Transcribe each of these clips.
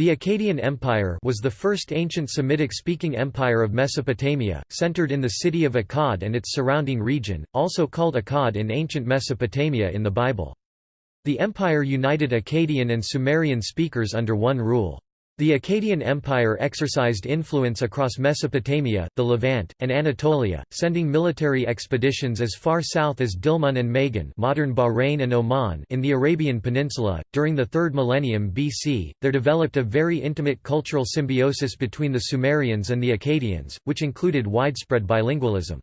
The Akkadian Empire was the first ancient Semitic-speaking empire of Mesopotamia, centered in the city of Akkad and its surrounding region, also called Akkad in ancient Mesopotamia in the Bible. The empire united Akkadian and Sumerian speakers under one rule. The Akkadian Empire exercised influence across Mesopotamia, the Levant, and Anatolia, sending military expeditions as far south as Dilmun and Magan modern Bahrain and Oman in the Arabian Peninsula. During the 3rd millennium BC, there developed a very intimate cultural symbiosis between the Sumerians and the Akkadians, which included widespread bilingualism.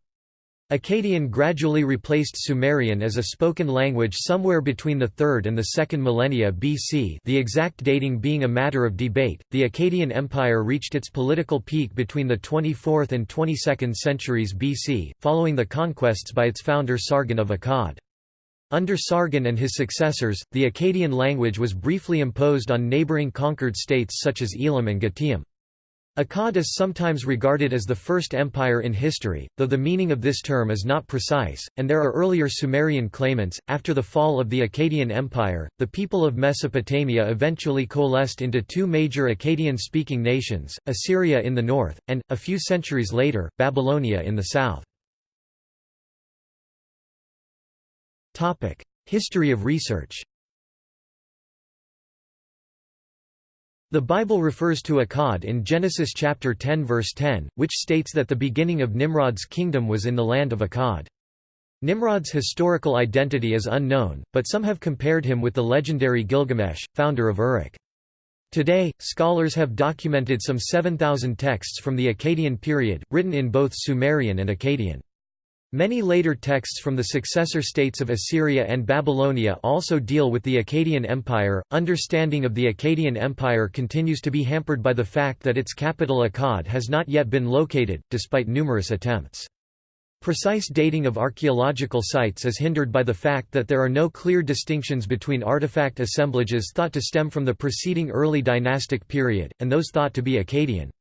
Akkadian gradually replaced Sumerian as a spoken language somewhere between the 3rd and the 2nd millennia BC the exact dating being a matter of debate. The Akkadian Empire reached its political peak between the 24th and 22nd centuries BC, following the conquests by its founder Sargon of Akkad. Under Sargon and his successors, the Akkadian language was briefly imposed on neighboring conquered states such as Elam and Gutium. Akkad is sometimes regarded as the first empire in history, though the meaning of this term is not precise, and there are earlier Sumerian claimants. After the fall of the Akkadian Empire, the people of Mesopotamia eventually coalesced into two major Akkadian speaking nations, Assyria in the north, and, a few centuries later, Babylonia in the south. History of research The Bible refers to Akkad in Genesis chapter 10 verse 10, which states that the beginning of Nimrod's kingdom was in the land of Akkad. Nimrod's historical identity is unknown, but some have compared him with the legendary Gilgamesh, founder of Uruk. Today, scholars have documented some 7,000 texts from the Akkadian period, written in both Sumerian and Akkadian. Many later texts from the successor states of Assyria and Babylonia also deal with the Akkadian Empire. Understanding of the Akkadian Empire continues to be hampered by the fact that its capital Akkad has not yet been located, despite numerous attempts. Precise dating of archaeological sites is hindered by the fact that there are no clear distinctions between artifact assemblages thought to stem from the preceding early dynastic period, and those thought to be Akkadian.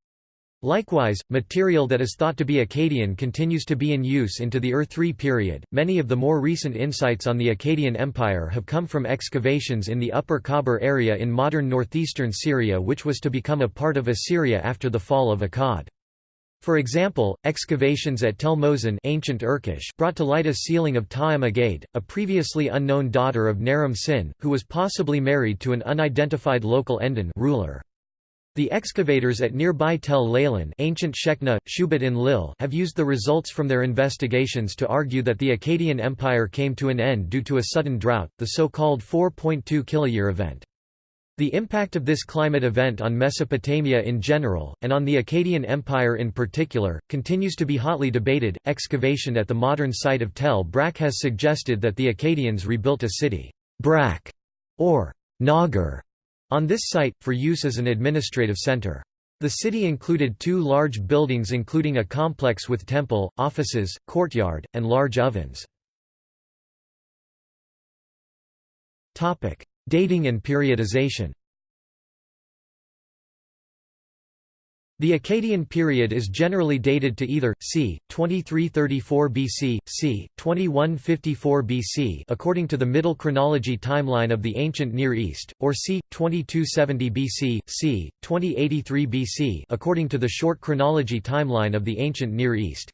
Likewise, material that is thought to be Akkadian continues to be in use into the Ur-3 period. Many of the more recent insights on the Akkadian Empire have come from excavations in the Upper Khabur area in modern northeastern Syria, which was to become a part of Assyria after the fall of Akkad. For example, excavations at Tel Mozan ancient Urkesh brought to light a sealing of Ta'im Agade, a previously unknown daughter of Naram Sin, who was possibly married to an unidentified local Endan ruler. The excavators at nearby Tel Leilan ancient Shekna, Shubat Enlil have used the results from their investigations to argue that the Akkadian Empire came to an end due to a sudden drought, the so-called 4.2 kiloyear event. The impact of this climate event on Mesopotamia in general, and on the Akkadian Empire in particular, continues to be hotly debated. Excavation at the modern site of Tel Brak has suggested that the Akkadians rebuilt a city, Brak, or Nagar, on this site, for use as an administrative center. The city included two large buildings including a complex with temple, offices, courtyard, and large ovens. Dating and periodization The Akkadian period is generally dated to either c. 2334 BC, c. 2154 BC according to the Middle Chronology timeline of the ancient Near East, or c. 2270 BC, c. 2083 BC according to the Short Chronology timeline of the ancient Near East.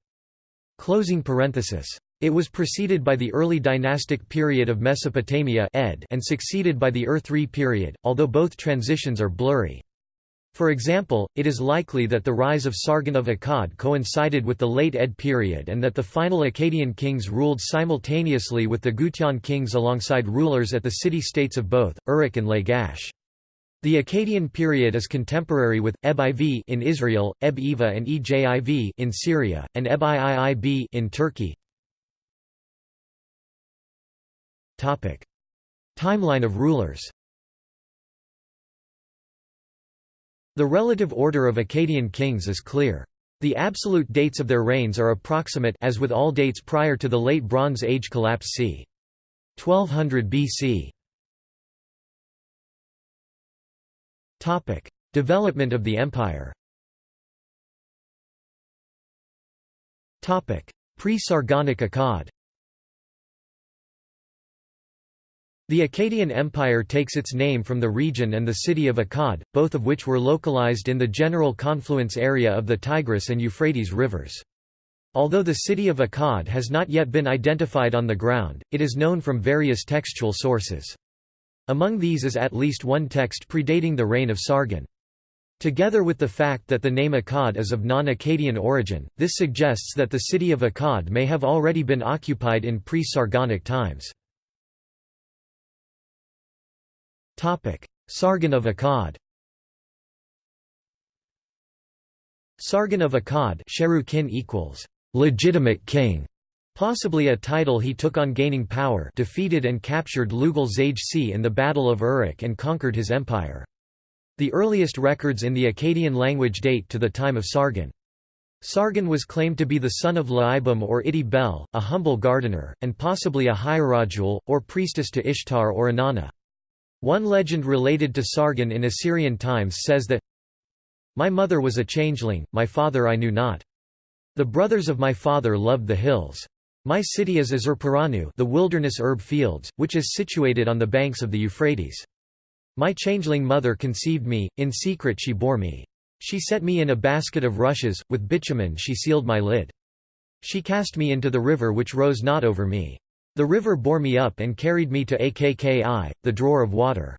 Closing parenthesis. It was preceded by the early dynastic period of Mesopotamia ed and succeeded by the Ur-3 period, although both transitions are blurry. For example, it is likely that the rise of Sargon of Akkad coincided with the late Ed period and that the final Akkadian kings ruled simultaneously with the Gutian kings alongside rulers at the city-states of both, Uruk and Lagash. The Akkadian period is contemporary with Eb IV in Israel, Eb Eva and Ejiv in Syria, and Eb Iib in Turkey. Topic: Timeline of rulers. The relative order of Akkadian kings is clear. The absolute dates of their reigns are approximate as with all dates prior to the Late Bronze Age collapse c. 1200 BC. Topic: Development of the empire. Topic: Pre-Sargonic Akkad. The Akkadian Empire takes its name from the region and the city of Akkad, both of which were localized in the general confluence area of the Tigris and Euphrates rivers. Although the city of Akkad has not yet been identified on the ground, it is known from various textual sources. Among these is at least one text predating the reign of Sargon. Together with the fact that the name Akkad is of non-Akkadian origin, this suggests that the city of Akkad may have already been occupied in pre-Sargonic times. Sargon of Akkad Sargon of Akkad equals legitimate king, possibly a title he took on gaining power defeated and captured Lugal Zage-C in the Battle of Uruk and conquered his empire. The earliest records in the Akkadian language date to the time of Sargon. Sargon was claimed to be the son of Laibum or Iti Bel, a humble gardener, and possibly a hierodule, or priestess to Ishtar or Inanna. One legend related to Sargon in Assyrian times says that, My mother was a changeling, my father I knew not. The brothers of my father loved the hills. My city is Azupiranu the wilderness herb fields, which is situated on the banks of the Euphrates. My changeling mother conceived me, in secret she bore me. She set me in a basket of rushes, with bitumen she sealed my lid. She cast me into the river which rose not over me. The river bore me up and carried me to Akki, the drawer of water.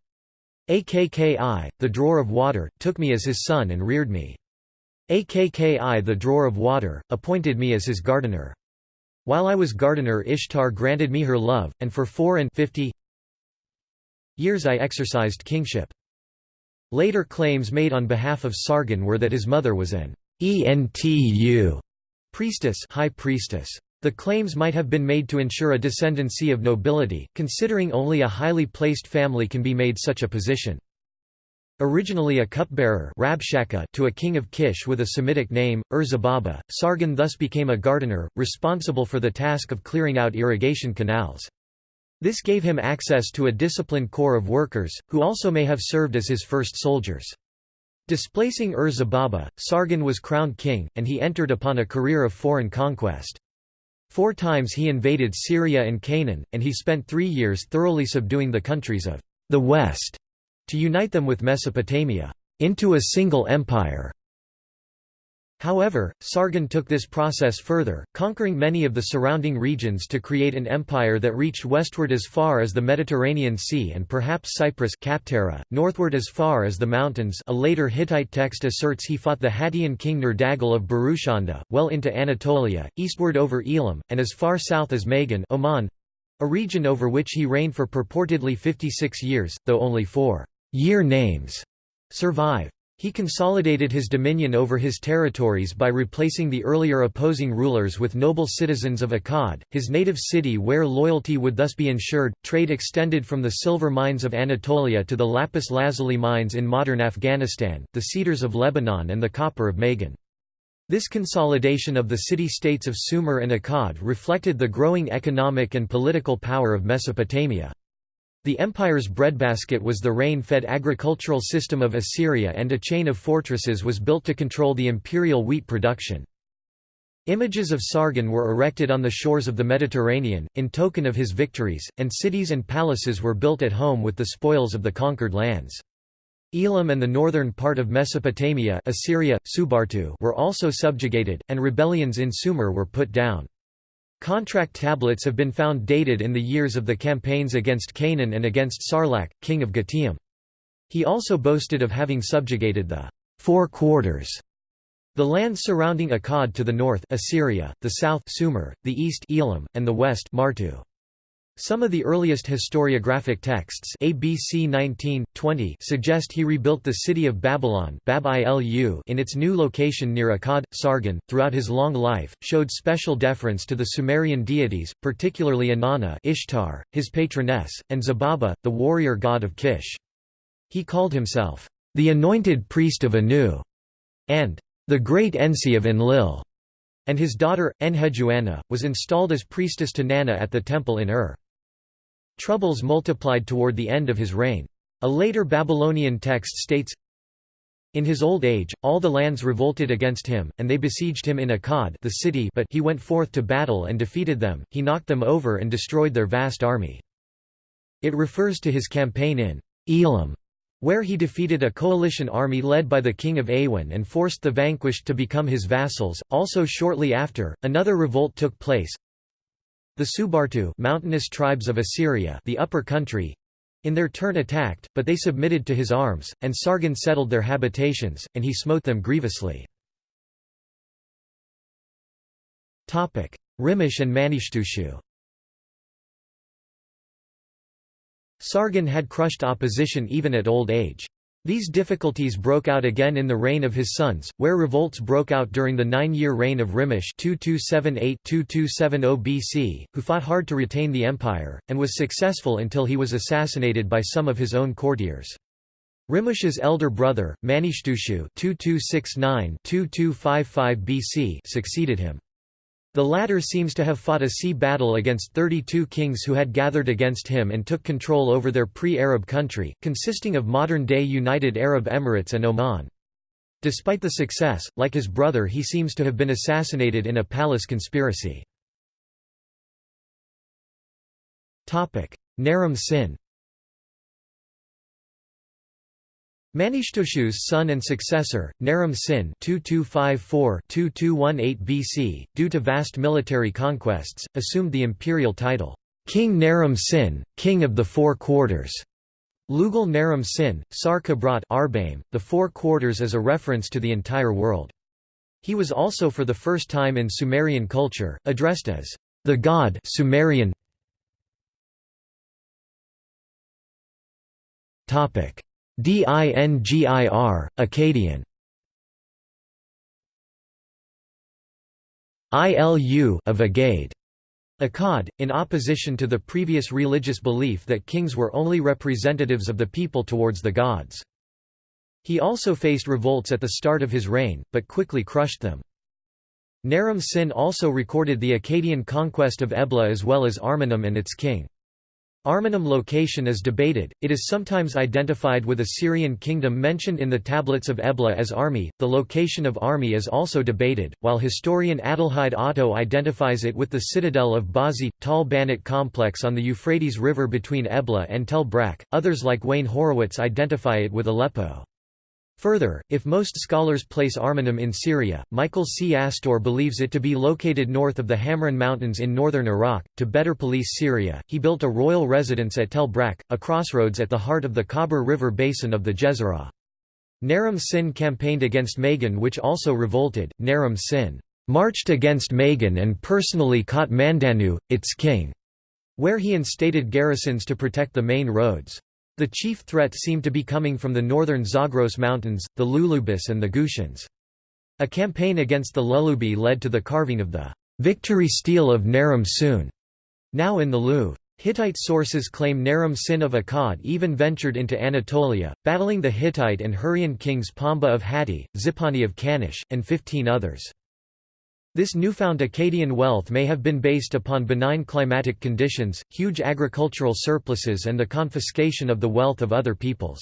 Akki, the drawer of water, took me as his son and reared me. Akki the drawer of water, appointed me as his gardener. While I was gardener Ishtar granted me her love, and for four and fifty years I exercised kingship. Later claims made on behalf of Sargon were that his mother was an entu priestess, high priestess. The claims might have been made to ensure a descendancy of nobility, considering only a highly placed family can be made such a position. Originally a cupbearer to a king of Kish with a Semitic name, Ur-Zababa, Sargon thus became a gardener, responsible for the task of clearing out irrigation canals. This gave him access to a disciplined corps of workers, who also may have served as his first soldiers. Displacing Ur-Zababa, Sargon was crowned king, and he entered upon a career of foreign conquest. Four times he invaded Syria and Canaan, and he spent three years thoroughly subduing the countries of the West to unite them with Mesopotamia into a single empire. However, Sargon took this process further, conquering many of the surrounding regions to create an empire that reached westward as far as the Mediterranean Sea and perhaps Cyprus Kaptara, northward as far as the mountains a later Hittite text asserts he fought the Hattian king Nerdagal of Barushanda, well into Anatolia, eastward over Elam, and as far south as Magan Oman—a region over which he reigned for purportedly 56 years, though only four year names survive. He consolidated his dominion over his territories by replacing the earlier opposing rulers with noble citizens of Akkad, his native city where loyalty would thus be ensured. Trade extended from the silver mines of Anatolia to the lapis lazuli mines in modern Afghanistan, the cedars of Lebanon, and the copper of Magan. This consolidation of the city-states of Sumer and Akkad reflected the growing economic and political power of Mesopotamia. The empire's breadbasket was the rain-fed agricultural system of Assyria and a chain of fortresses was built to control the imperial wheat production. Images of Sargon were erected on the shores of the Mediterranean, in token of his victories, and cities and palaces were built at home with the spoils of the conquered lands. Elam and the northern part of Mesopotamia Assyria, Subartu were also subjugated, and rebellions in Sumer were put down. Contract tablets have been found dated in the years of the campaigns against Canaan and against Sarlak, king of Gutium. He also boasted of having subjugated the four quarters, the lands surrounding Akkad to the north Assyria, the south Sumer, the east Elam, and the west Martu. Some of the earliest historiographic texts ABC 19, 20 suggest he rebuilt the city of Babylon Bab in its new location near Akkad. Sargon, throughout his long life, showed special deference to the Sumerian deities, particularly Inanna Ishtar, his patroness, and Zababa, the warrior god of Kish. He called himself, "...the anointed priest of Anu", and "...the great Ensi of Enlil", and his daughter, Enheduanna, was installed as priestess to Nanna at the temple in Ur. Troubles multiplied toward the end of his reign. A later Babylonian text states, in his old age, all the lands revolted against him, and they besieged him in Akkad the city but he went forth to battle and defeated them, he knocked them over and destroyed their vast army. It refers to his campaign in Elam, where he defeated a coalition army led by the king of Awan and forced the vanquished to become his vassals. Also shortly after, another revolt took place. The Subartu mountainous tribes of Assyria the upper country, in their turn attacked, but they submitted to his arms, and Sargon settled their habitations, and he smote them grievously. Rimush and Manishtushu Sargon had crushed opposition even at old age. These difficulties broke out again in the reign of his sons, where revolts broke out during the nine-year reign of 2278-2270 BC, who fought hard to retain the empire, and was successful until he was assassinated by some of his own courtiers. Rimush's elder brother, Manishtushu 2269-2255 BC succeeded him. The latter seems to have fought a sea battle against 32 kings who had gathered against him and took control over their pre-Arab country, consisting of modern-day United Arab Emirates and Oman. Despite the success, like his brother he seems to have been assassinated in a palace conspiracy. Naram Sin Manishtushu's son and successor, Naram Sin (2254–2218 BC), due to vast military conquests, assumed the imperial title, King Naram Sin, King of the Four Quarters. Lugal Naram Sin, Sar Kabrat Arbaim, the Four Quarters as a reference to the entire world. He was also for the first time in Sumerian culture, addressed as the god Sumerian. Dingir, Akkadian Ilu of Agade. Akkad, in opposition to the previous religious belief that kings were only representatives of the people towards the gods. He also faced revolts at the start of his reign, but quickly crushed them. Naram Sin also recorded the Akkadian conquest of Ebla as well as Armanum and its king. Armanum location is debated, it is sometimes identified with a Syrian kingdom mentioned in the tablets of Ebla as Armi, the location of Armi is also debated, while historian Adelheid Otto identifies it with the citadel of Bazi, Tal Banat complex on the Euphrates River between Ebla and Tel Brak, others like Wayne Horowitz identify it with Aleppo. Further, if most scholars place Armanum in Syria, Michael C. Astour believes it to be located north of the Hamrin Mountains in northern Iraq. To better police Syria, he built a royal residence at Tel Brak, a crossroads at the heart of the Khabur River basin of the Jezirah. Naram Sin campaigned against Magan which also revolted. Naram Sin marched against Magan and personally caught Mandanu, its king, where he instated garrisons to protect the main roads. The chief threat seemed to be coming from the northern Zagros Mountains, the Lulubis and the Gushans. A campaign against the Lulubi led to the carving of the victory stele of Naram Sin, now in the Louvre. Hittite sources claim Naram Sin of Akkad even ventured into Anatolia, battling the Hittite and Hurrian kings Pamba of Hatti, Zipani of Kanish, and fifteen others. This newfound Akkadian wealth may have been based upon benign climatic conditions, huge agricultural surpluses and the confiscation of the wealth of other peoples.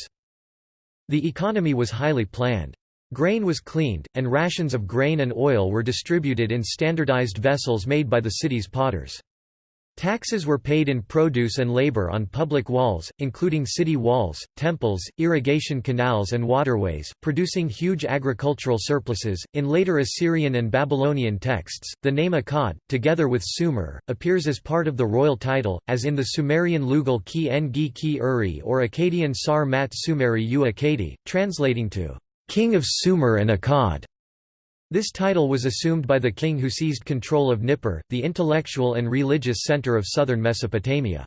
The economy was highly planned. Grain was cleaned, and rations of grain and oil were distributed in standardized vessels made by the city's potters. Taxes were paid in produce and labor on public walls, including city walls, temples, irrigation canals, and waterways, producing huge agricultural surpluses. In later Assyrian and Babylonian texts, the name Akkad, together with Sumer, appears as part of the royal title, as in the Sumerian Lugal ki Engi ki Uri or Akkadian Sar Mat Sumeri u Akkadi, translating to King of Sumer and Akkad. This title was assumed by the king who seized control of Nippur, the intellectual and religious center of southern Mesopotamia.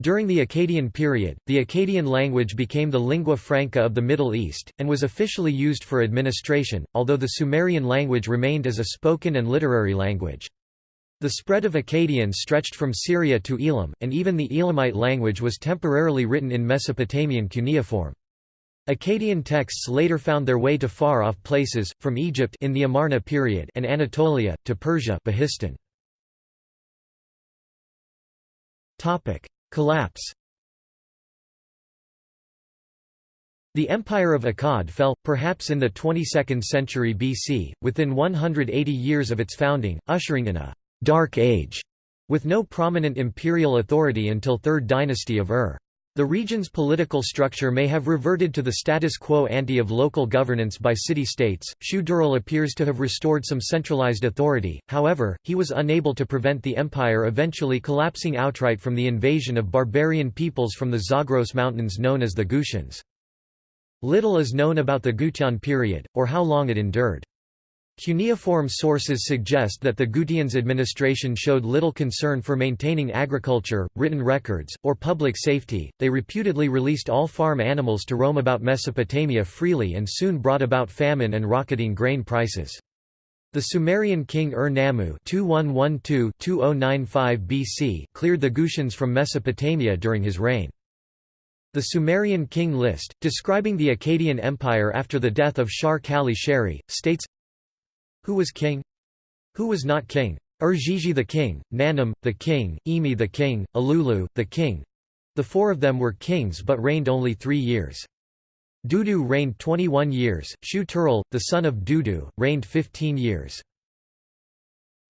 During the Akkadian period, the Akkadian language became the lingua franca of the Middle East, and was officially used for administration, although the Sumerian language remained as a spoken and literary language. The spread of Akkadian stretched from Syria to Elam, and even the Elamite language was temporarily written in Mesopotamian cuneiform. Akkadian texts later found their way to far-off places, from Egypt in the Amarna period and Anatolia, to Persia. Collapse The Empire of Akkad fell, perhaps in the 22nd century BC, within 180 years of its founding, ushering in a «dark age» With no prominent imperial authority until 3rd dynasty of Ur. The region's political structure may have reverted to the status quo ante of local governance by city-states. Shu-Turul appears to have restored some centralized authority, however, he was unable to prevent the empire eventually collapsing outright from the invasion of barbarian peoples from the Zagros Mountains known as the Gutians. Little is known about the Gutian period, or how long it endured. Cuneiform sources suggest that the Gutians' administration showed little concern for maintaining agriculture, written records, or public safety. They reputedly released all farm animals to roam about Mesopotamia freely and soon brought about famine and rocketing grain prices. The Sumerian king Ur-Nammu BC cleared the Gutians from Mesopotamia during his reign. The Sumerian king list, describing the Akkadian Empire after the death of Shar-Kali-Sharri, states who was king? Who was not king? Ur-Gigi the king, Nanam, the king, Emi the king, Alulu, the king. The four of them were kings but reigned only three years. Dudu reigned 21 years, Shu-Turul, the son of Dudu, reigned 15 years.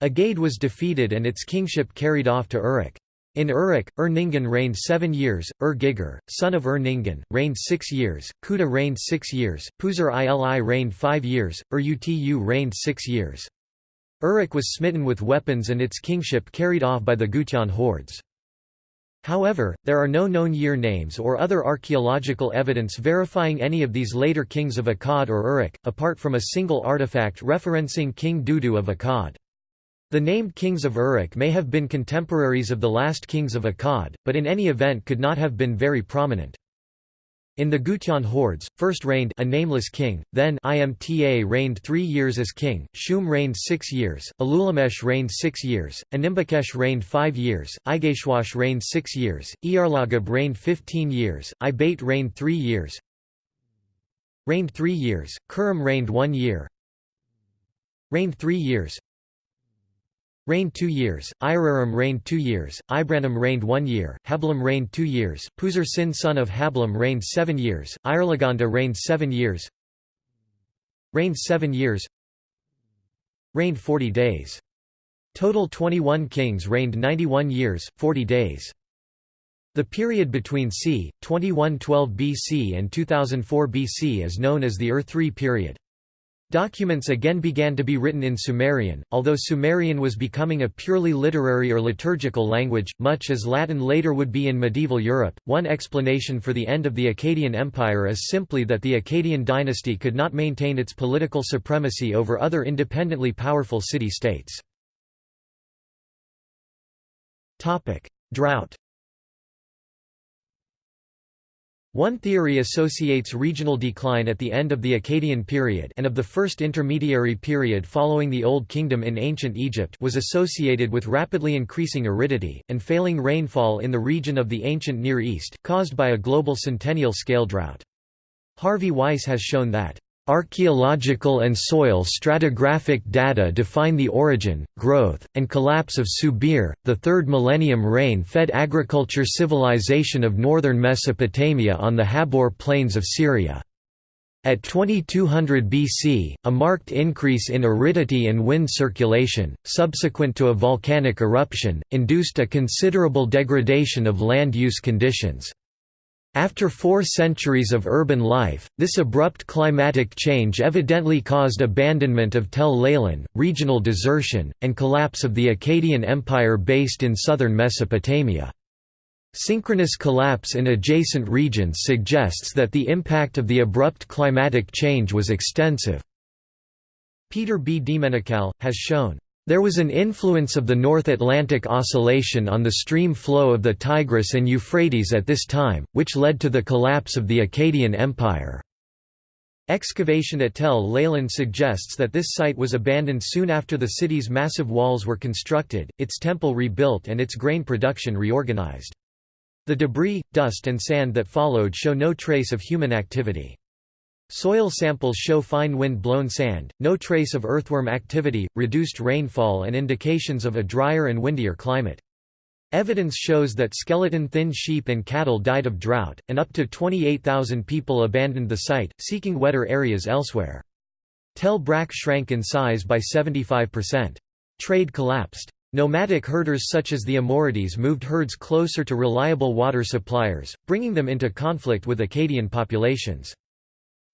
Agade was defeated and its kingship carried off to Uruk. In Uruk, Ur-Ningan reigned seven years, Ur-Giger, son of Ur-Ningan, reigned six years, Kuta reigned six years, Puzur-ili reigned five years, Ur-Utu reigned six years. Uruk was smitten with weapons and its kingship carried off by the Gutian hordes. However, there are no known year names or other archaeological evidence verifying any of these later kings of Akkad or Uruk, apart from a single artifact referencing King Dudu of Akkad. The named kings of Uruk may have been contemporaries of the last kings of Akkad, but in any event could not have been very prominent. In the Gutian hordes, first reigned a nameless king, then Imta reigned three years as king, Shum reigned six years, Alulamesh reigned six years, Animbakesh reigned five years, Igeshwash reigned six years, Iarlagab reigned fifteen years, Ibate reigned three years, reigned three years, Kurum reigned one year, reigned three years, reigned two years, Iraram reigned two years, Ibranum reigned one year, Hablam reigned two years, Puzur Sin son of Hablam reigned seven years, Irlaganda reigned seven years reigned seven years reigned 40 days. Total 21 kings reigned 91 years, 40 days. The period between c. 2112 BC and 2004 BC is known as the Ur-3 period. Documents again began to be written in Sumerian, although Sumerian was becoming a purely literary or liturgical language, much as Latin later would be in medieval Europe. One explanation for the end of the Akkadian Empire is simply that the Akkadian dynasty could not maintain its political supremacy over other independently powerful city-states. Drought One theory associates regional decline at the end of the Akkadian period and of the first intermediary period following the Old Kingdom in ancient Egypt was associated with rapidly increasing aridity, and failing rainfall in the region of the ancient Near East, caused by a global centennial scale drought. Harvey Weiss has shown that Archaeological and soil stratigraphic data define the origin, growth, and collapse of Subir, the third millennium rain-fed agriculture civilization of northern Mesopotamia on the Habur plains of Syria. At 2200 BC, a marked increase in aridity and wind circulation, subsequent to a volcanic eruption, induced a considerable degradation of land use conditions. After four centuries of urban life, this abrupt climatic change evidently caused abandonment of Tel Leilan, regional desertion, and collapse of the Akkadian Empire based in southern Mesopotamia. Synchronous collapse in adjacent regions suggests that the impact of the abrupt climatic change was extensive. Peter B. deMenocal, has shown there was an influence of the North Atlantic Oscillation on the stream flow of the Tigris and Euphrates at this time, which led to the collapse of the Akkadian Empire. Excavation at Tel Leilan suggests that this site was abandoned soon after the city's massive walls were constructed, its temple rebuilt and its grain production reorganized. The debris, dust and sand that followed show no trace of human activity. Soil samples show fine wind-blown sand, no trace of earthworm activity, reduced rainfall and indications of a drier and windier climate. Evidence shows that skeleton-thin sheep and cattle died of drought, and up to 28,000 people abandoned the site, seeking wetter areas elsewhere. Tel Brak shrank in size by 75%. Trade collapsed. Nomadic herders such as the Amorites moved herds closer to reliable water suppliers, bringing them into conflict with Akkadian populations.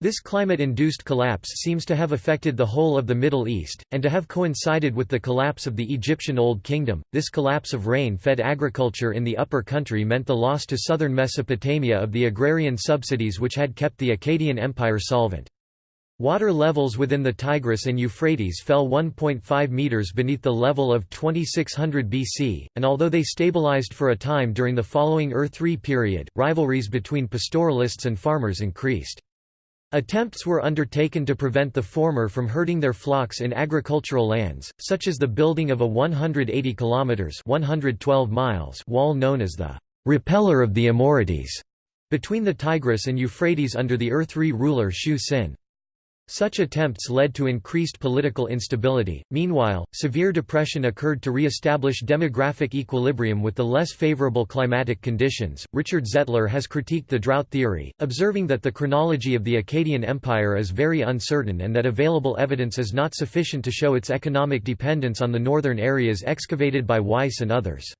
This climate-induced collapse seems to have affected the whole of the Middle East, and to have coincided with the collapse of the Egyptian Old Kingdom. This collapse of rain-fed agriculture in the upper country meant the loss to southern Mesopotamia of the agrarian subsidies which had kept the Akkadian Empire solvent. Water levels within the Tigris and Euphrates fell 1.5 meters beneath the level of 2600 BC, and although they stabilized for a time during the following Ur-III period, rivalries between pastoralists and farmers increased. Attempts were undertaken to prevent the former from herding their flocks in agricultural lands, such as the building of a 180 kilometers (112 miles) wall known as the Repeller of the Amorites between the Tigris and Euphrates under the Ur-III ruler Shu Sin. Such attempts led to increased political instability. Meanwhile, severe depression occurred to re-establish demographic equilibrium with the less favorable climatic conditions. Richard Zettler has critiqued the drought theory, observing that the chronology of the Akkadian Empire is very uncertain and that available evidence is not sufficient to show its economic dependence on the northern areas excavated by Weiss and others.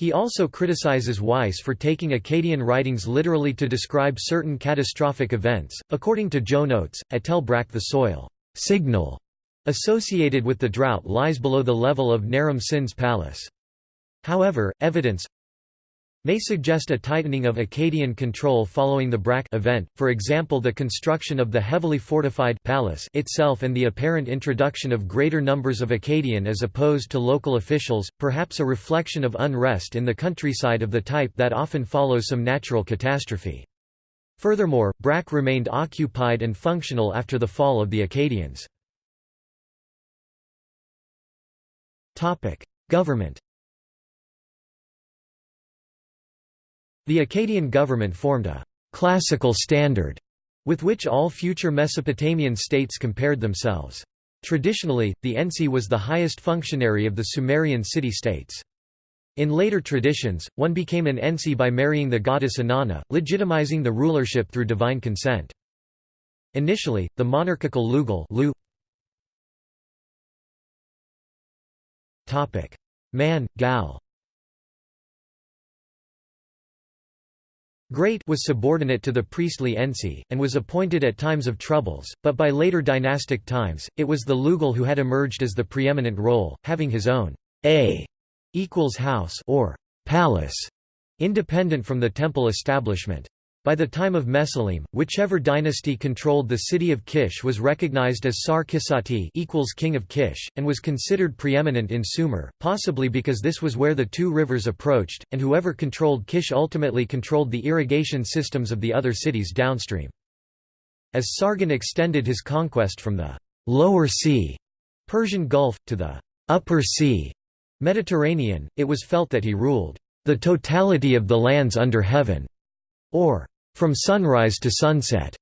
He also criticizes Weiss for taking Akkadian writings literally to describe certain catastrophic events. According to Joan Oates, at Tel Brak the soil signal associated with the drought lies below the level of Naram Sin's palace. However, evidence may suggest a tightening of Akkadian control following the Brak event, for example the construction of the heavily fortified palace itself and the apparent introduction of greater numbers of Akkadian as opposed to local officials, perhaps a reflection of unrest in the countryside of the type that often follows some natural catastrophe. Furthermore, Brak remained occupied and functional after the fall of the Akkadians. Government The Akkadian government formed a «classical standard» with which all future Mesopotamian states compared themselves. Traditionally, the Ensi was the highest functionary of the Sumerian city-states. In later traditions, one became an Ensi by marrying the goddess Inanna, legitimizing the rulership through divine consent. Initially, the monarchical Lugal Man, Gal Great was subordinate to the priestly Ensi, and was appointed at times of troubles, but by later dynastic times, it was the Lugal who had emerged as the preeminent role, having his own a equals house or palace, independent from the temple establishment. By the time of Mesalim, whichever dynasty controlled the city of Kish was recognized as Sar Kisati equals king of Kish, and was considered preeminent in Sumer, possibly because this was where the two rivers approached, and whoever controlled Kish ultimately controlled the irrigation systems of the other cities downstream. As Sargon extended his conquest from the «lower sea» Persian Gulf, to the «upper sea» Mediterranean, it was felt that he ruled «the totality of the lands under heaven» or from sunrise to sunset,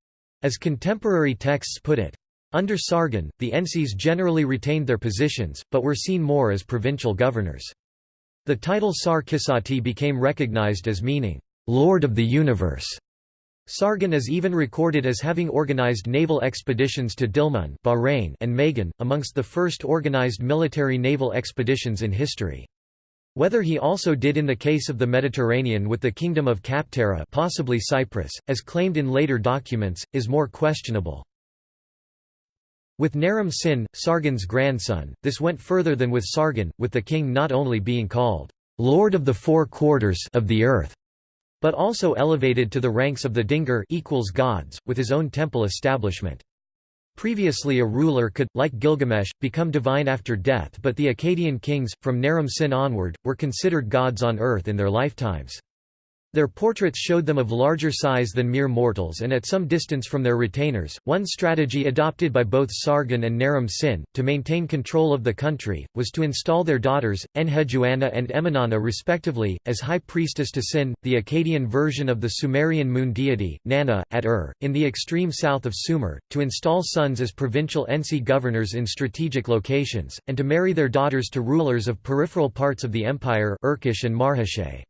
as contemporary texts put it. Under Sargon, the Ensis generally retained their positions, but were seen more as provincial governors. The title Sar Kisati became recognized as meaning, Lord of the Universe. Sargon is even recorded as having organized naval expeditions to Dilmun Bahrain and Magan, amongst the first organized military naval expeditions in history. Whether he also did in the case of the Mediterranean with the kingdom of Kaptara possibly Cyprus, as claimed in later documents, is more questionable. With Naram Sin, Sargon's grandson, this went further than with Sargon, with the king not only being called, "'Lord of the Four Quarters of the Earth' but also elevated to the ranks of the Dingir equals gods, with his own temple establishment. Previously a ruler could, like Gilgamesh, become divine after death but the Akkadian kings, from Naram Sin onward, were considered gods on earth in their lifetimes. Their portraits showed them of larger size than mere mortals and at some distance from their retainers. One strategy adopted by both Sargon and Naram Sin, to maintain control of the country, was to install their daughters, Enheduanna and Enmenanna respectively, as high priestess to Sin, the Akkadian version of the Sumerian moon deity, Nanna, at Ur, in the extreme south of Sumer, to install sons as provincial Ensi governors in strategic locations, and to marry their daughters to rulers of peripheral parts of the empire Urkesh and Marhashe.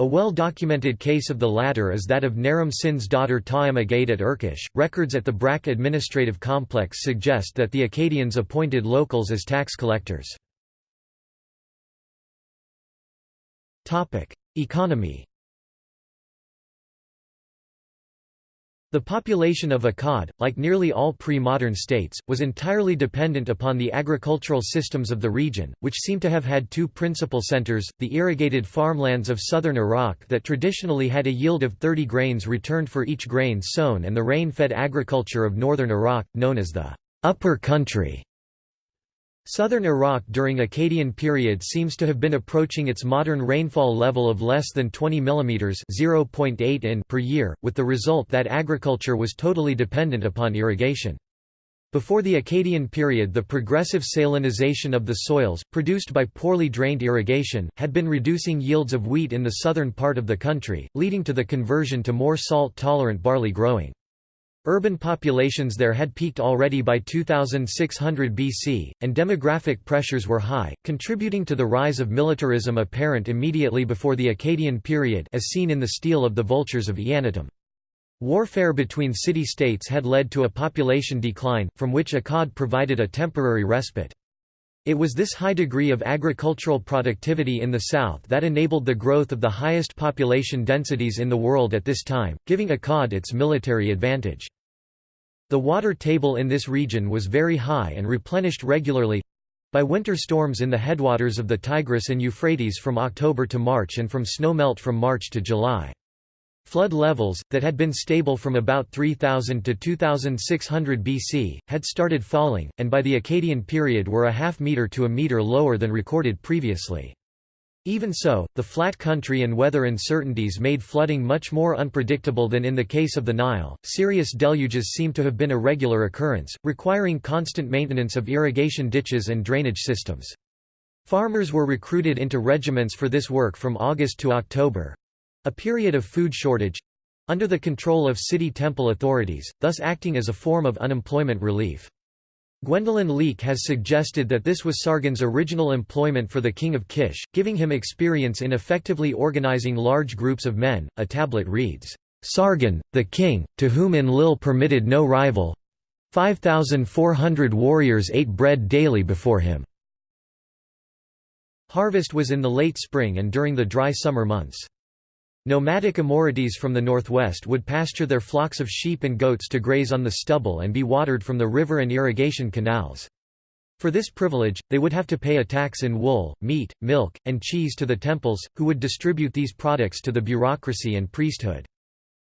A well-documented case of the latter is that of Naram Sin's daughter Taima at Urkesh. Records at the Brak administrative complex suggest that the Akkadians appointed locals as tax collectors. Economy The population of Akkad, like nearly all pre-modern states, was entirely dependent upon the agricultural systems of the region, which seem to have had two principal centers, the irrigated farmlands of southern Iraq that traditionally had a yield of 30 grains returned for each grain sown and the rain-fed agriculture of northern Iraq, known as the upper country. Southern Iraq during Akkadian period seems to have been approaching its modern rainfall level of less than 20 mm (0.8 in) per year, with the result that agriculture was totally dependent upon irrigation. Before the Akkadian period the progressive salinization of the soils, produced by poorly drained irrigation, had been reducing yields of wheat in the southern part of the country, leading to the conversion to more salt-tolerant barley growing. Urban populations there had peaked already by 2600 BC, and demographic pressures were high, contributing to the rise of militarism apparent immediately before the Akkadian period as seen in the Stele of the Vultures of Eannatum. Warfare between city-states had led to a population decline, from which Akkad provided a temporary respite. It was this high degree of agricultural productivity in the south that enabled the growth of the highest population densities in the world at this time, giving Akkad its military advantage. The water table in this region was very high and replenished regularly—by winter storms in the headwaters of the Tigris and Euphrates from October to March and from snowmelt from March to July. Flood levels, that had been stable from about 3000 to 2600 BC, had started falling, and by the Akkadian period were a half metre to a metre lower than recorded previously. Even so, the flat country and weather uncertainties made flooding much more unpredictable than in the case of the Nile. Serious deluges seem to have been a regular occurrence, requiring constant maintenance of irrigation ditches and drainage systems. Farmers were recruited into regiments for this work from August to October a period of food shortage under the control of city temple authorities, thus acting as a form of unemployment relief. Gwendolyn Leick has suggested that this was Sargon's original employment for the king of Kish, giving him experience in effectively organizing large groups of men. A tablet reads, Sargon, the king, to whom Enlil permitted no rival 5,400 warriors ate bread daily before him. Harvest was in the late spring and during the dry summer months. Nomadic Amorites from the northwest would pasture their flocks of sheep and goats to graze on the stubble and be watered from the river and irrigation canals. For this privilege, they would have to pay a tax in wool, meat, milk, and cheese to the temples, who would distribute these products to the bureaucracy and priesthood.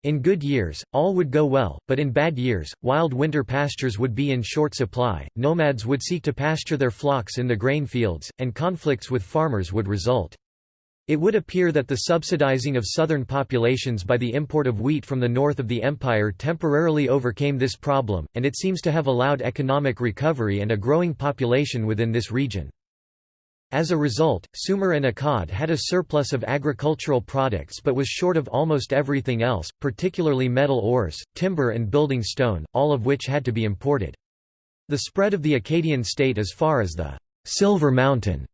In good years, all would go well, but in bad years, wild winter pastures would be in short supply, nomads would seek to pasture their flocks in the grain fields, and conflicts with farmers would result. It would appear that the subsidizing of southern populations by the import of wheat from the north of the empire temporarily overcame this problem, and it seems to have allowed economic recovery and a growing population within this region. As a result, Sumer and Akkad had a surplus of agricultural products but was short of almost everything else, particularly metal ores, timber and building stone, all of which had to be imported. The spread of the Akkadian state as far as the Silver Mountain,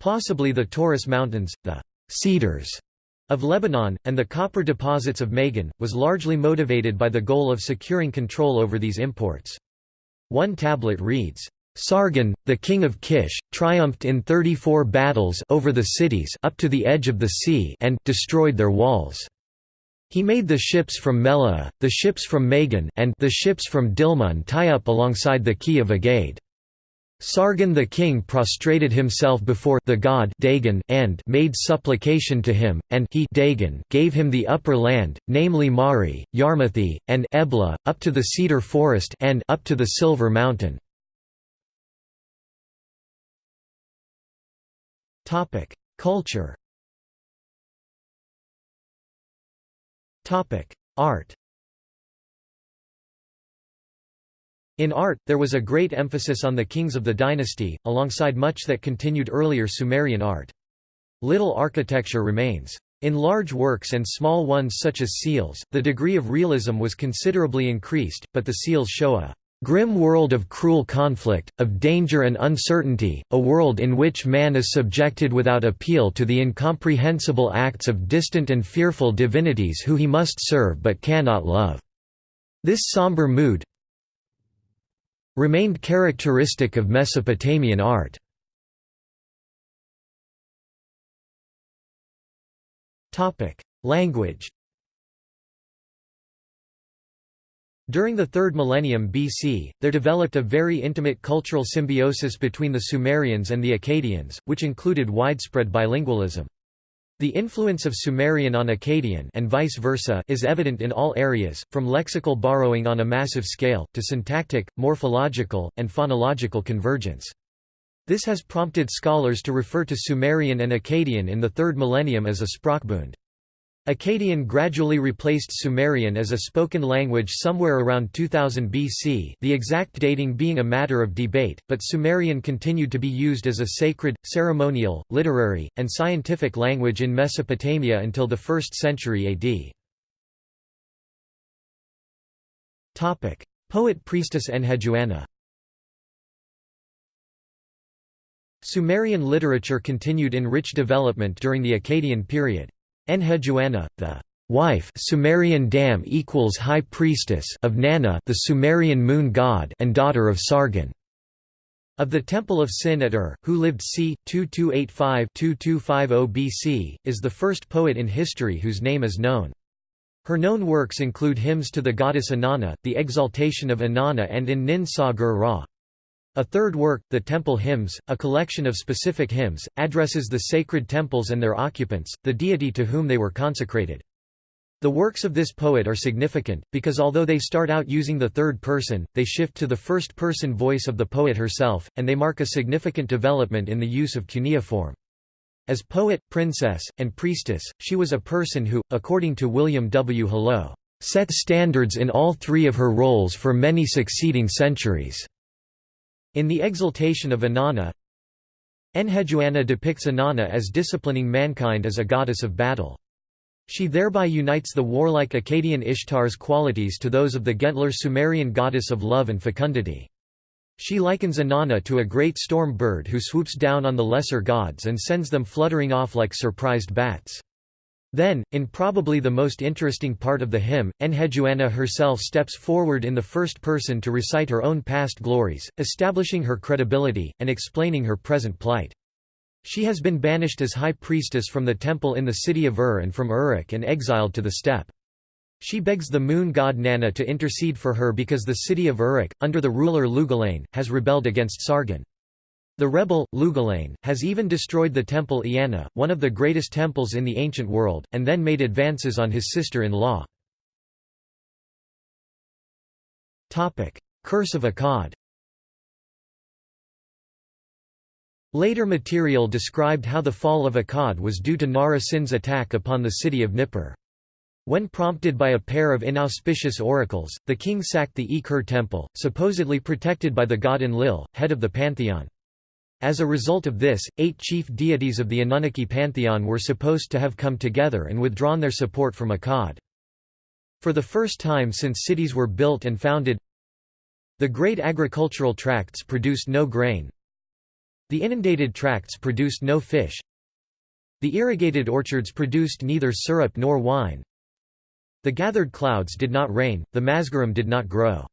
possibly the Taurus Mountains, the cedars of Lebanon, and the copper deposits of Magan, was largely motivated by the goal of securing control over these imports. One tablet reads, Sargon, the king of Kish, triumphed in 34 battles over the cities up to the edge of the sea and destroyed their walls. He made the ships from Meluhha, the ships from Magan and the ships from Dilmun tie up alongside the Quay of Agade. Sargon the king prostrated himself before the god Dagon and made supplication to him, and he Dagon gave him the upper land, namely Mari, Yarmuti, and Ebla, up to the cedar forest and up to the silver mountain. Culture Art In art, there was a great emphasis on the kings of the dynasty, alongside much that continued earlier Sumerian art. Little architecture remains. In large works and small ones such as seals, the degree of realism was considerably increased, but the seals show a grim world of cruel conflict, of danger and uncertainty, a world in which man is subjected without appeal to the incomprehensible acts of distant and fearful divinities who he must serve but cannot love. This somber mood, remained characteristic of Mesopotamian art. Language During the 3rd millennium BC, there developed a very intimate cultural symbiosis between the Sumerians and the Akkadians, which included widespread bilingualism. The influence of Sumerian on Akkadian and vice versa is evident in all areas, from lexical borrowing on a massive scale, to syntactic, morphological, and phonological convergence. This has prompted scholars to refer to Sumerian and Akkadian in the 3rd millennium as a Sprachbund. Akkadian gradually replaced Sumerian as a spoken language somewhere around 2000 BC the exact dating being a matter of debate, but Sumerian continued to be used as a sacred, ceremonial, literary, and scientific language in Mesopotamia until the 1st century AD. Poet-priestess Enheduanna Sumerian literature continued in rich development during the Akkadian period. Enheduanna, the wife Sumerian dam equals high priestess of Nanna the Sumerian moon god and daughter of Sargon of the Temple of Sin at Ur, who lived c. 2285–2250 BC, is the first poet in history whose name is known. Her known works include hymns to the goddess Inanna, the exaltation of Inanna and in Nin Ra. A third work, the Temple Hymns, a collection of specific hymns, addresses the sacred temples and their occupants, the deity to whom they were consecrated. The works of this poet are significant, because although they start out using the third person, they shift to the first-person voice of the poet herself, and they mark a significant development in the use of cuneiform. As poet, princess, and priestess, she was a person who, according to William W. Hallo, set standards in all three of her roles for many succeeding centuries. In the exaltation of Inanna, Enheduanna depicts Inanna as disciplining mankind as a goddess of battle. She thereby unites the warlike Akkadian Ishtar's qualities to those of the gentler Sumerian goddess of love and fecundity. She likens Inanna to a great storm bird who swoops down on the lesser gods and sends them fluttering off like surprised bats. Then, in probably the most interesting part of the hymn, Enheduanna herself steps forward in the first person to recite her own past glories, establishing her credibility, and explaining her present plight. She has been banished as high priestess from the temple in the city of Ur and from Uruk and exiled to the steppe. She begs the moon god Nanna to intercede for her because the city of Uruk, under the ruler Lugal-Ane, has rebelled against Sargon. The rebel, Lugal-Ane, has even destroyed the temple Eanna, one of the greatest temples in the ancient world, and then made advances on his sister-in-law. Curse of Akkad Later material described how the fall of Akkad was due to Naram Sin's attack upon the city of Nippur. When prompted by a pair of inauspicious oracles, the king sacked the Ekur temple, supposedly protected by the god Enlil, head of the pantheon. As a result of this, eight chief deities of the Anunnaki pantheon were supposed to have come together and withdrawn their support from Akkad. For the first time since cities were built and founded, the great agricultural tracts produced no grain. The inundated tracts produced no fish. The irrigated orchards produced neither syrup nor wine. The gathered clouds did not rain, the masgurum did not grow.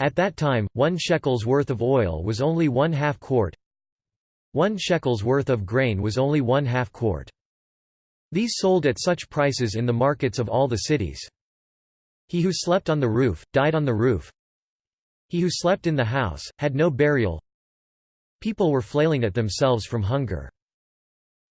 At that time, one shekel's worth of oil was only one half quart, one shekel's worth of grain was only one half quart. These sold at such prices in the markets of all the cities. He who slept on the roof, died on the roof. He who slept in the house, had no burial. People were flailing at themselves from hunger.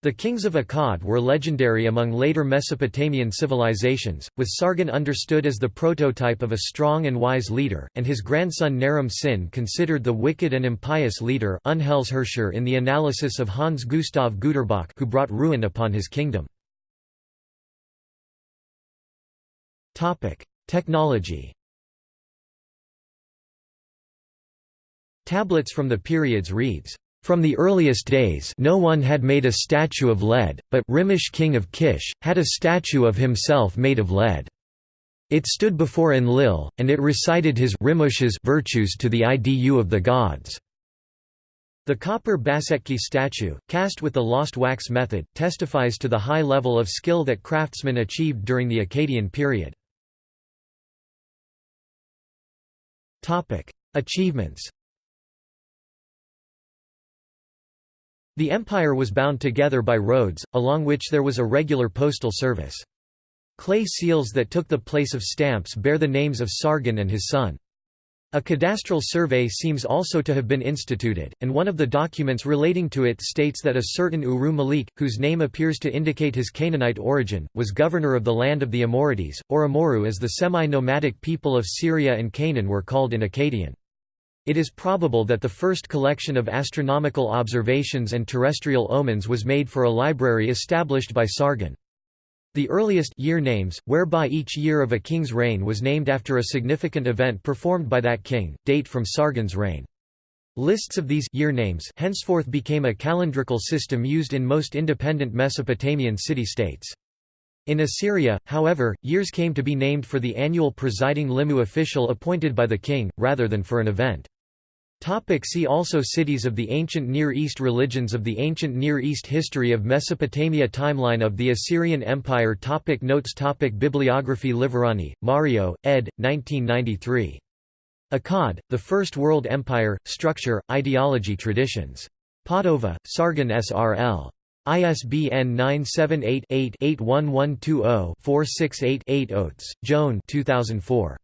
The kings of Akkad were legendary among later Mesopotamian civilizations, with Sargon understood as the prototype of a strong and wise leader, and his grandson Naram Sin considered the wicked and impious leader Unheilsherrscher in the analysis of Hans Gustav Güterbock who brought ruin upon his kingdom. Technology Tablets from the periods reads from the earliest days no one had made a statue of lead, but Rimush king of Kish, had a statue of himself made of lead. It stood before Enlil, and it recited his Rimush's virtues to the idu of the gods. The copper Bassetki statue, cast with the lost wax method, testifies to the high level of skill that craftsmen achieved during the Akkadian period. Achievements The empire was bound together by roads, along which there was a regular postal service. Clay seals that took the place of stamps bear the names of Sargon and his son. A cadastral survey seems also to have been instituted, and one of the documents relating to it states that a certain Uru Malik, whose name appears to indicate his Canaanite origin, was governor of the land of the Amorites, or Amurru as the semi-nomadic people of Syria and Canaan were called in Akkadian. It is probable that the first collection of astronomical observations and terrestrial omens was made for a library established by Sargon. The earliest year names, whereby each year of a king's reign was named after a significant event performed by that king, date from Sargon's reign. Lists of these year names henceforth became a calendrical system used in most independent Mesopotamian city-states. In Assyria, however, years came to be named for the annual presiding limu official appointed by the king, rather than for an event. Topic see also Cities of the Ancient Near East Religions of the Ancient Near East History of Mesopotamia Timeline of the Assyrian Empire topic Notes topic Bibliography Liverani, Mario, ed. 1993. Akkad, The First World Empire, Structure, Ideology Traditions. Padova, Sargon S.R.L. ISBN 978-8-81120-468-8 Oates, Joan 2004.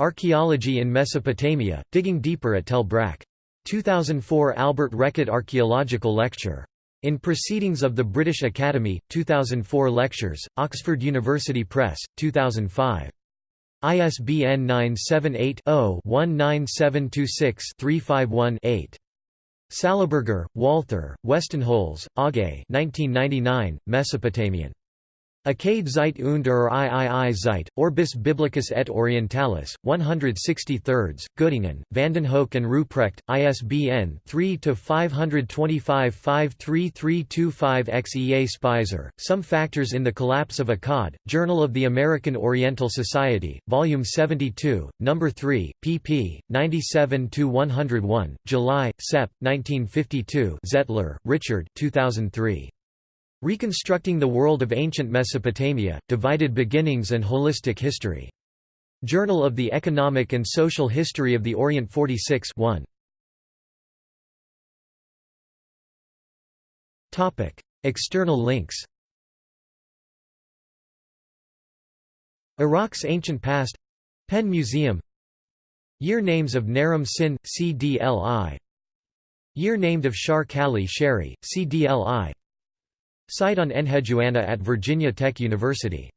Archaeology in Mesopotamia, Digging Deeper at Tel Brak. 2004 Albert Reckitt Archaeological Lecture. In Proceedings of the British Academy, 2004 Lectures, Oxford University Press, 2005. ISBN 978-0-19726-351-8. Sallaberger, Walther, Westenholz, Aage 1999, Mesopotamian. Akkad Zeit und er Iii Zeit, Orbis Biblicus et Orientalis, 163, Göttingen, Vandenhoeck and Ruprecht, ISBN 3-525-53325-X. Speiser, Some Factors in the Collapse of Akkad, Journal of the American Oriental Society, Volume 72, No. 3, pp. 97–101, July, Sep. 1952 Zettler, Richard 2003. Reconstructing the World of Ancient Mesopotamia, Divided Beginnings and Holistic History. Journal of the Economic and Social History of the Orient 46 1. External links Iraq's Ancient Past Penn Museum Year names of Naram Sin, CDLI Year named of Shar Kali Sharri, CDLI Site on Enheduanna at Virginia Tech University